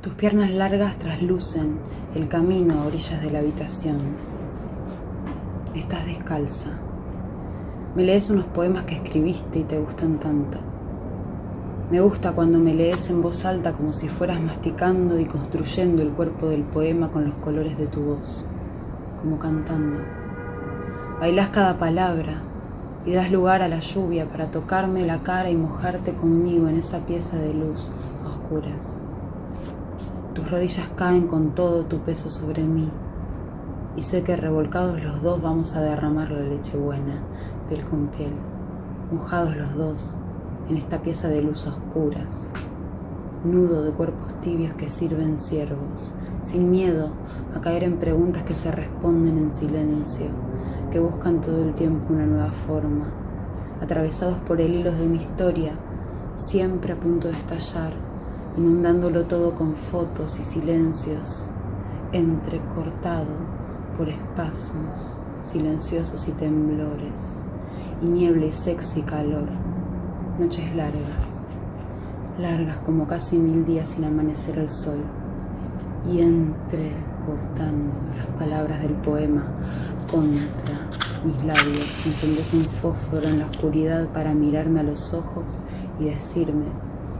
Tus piernas largas traslucen el camino a orillas de la habitación. Estás descalza. Me lees unos poemas que escribiste y te gustan tanto. Me gusta cuando me lees en voz alta como si fueras masticando y construyendo el cuerpo del poema con los colores de tu voz, como cantando. Bailás cada palabra y das lugar a la lluvia para tocarme la cara y mojarte conmigo en esa pieza de luz a oscuras. Tus rodillas caen con todo tu peso sobre mí. Y sé que revolcados los dos vamos a derramar la leche buena, piel con piel, mojados los dos en esta pieza de luz oscuras, nudo de cuerpos tibios que sirven siervos, sin miedo a caer en preguntas que se responden en silencio, que buscan todo el tiempo una nueva forma, atravesados por el hilo de una historia, siempre a punto de estallar inundándolo todo con fotos y silencios, entrecortado por espasmos silenciosos y temblores, y niebla y sexo y calor, noches largas, largas como casi mil días sin amanecer el sol, y entrecortando las palabras del poema contra mis labios, encendes un fósforo en la oscuridad para mirarme a los ojos y decirme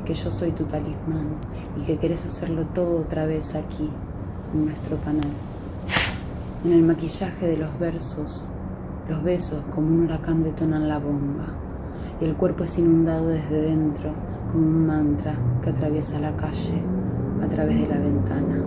que yo soy tu talismán y que quieres hacerlo todo otra vez aquí, en nuestro canal. En el maquillaje de los versos, los besos como un huracán detonan la bomba y el cuerpo es inundado desde dentro como un mantra que atraviesa la calle a través de la ventana.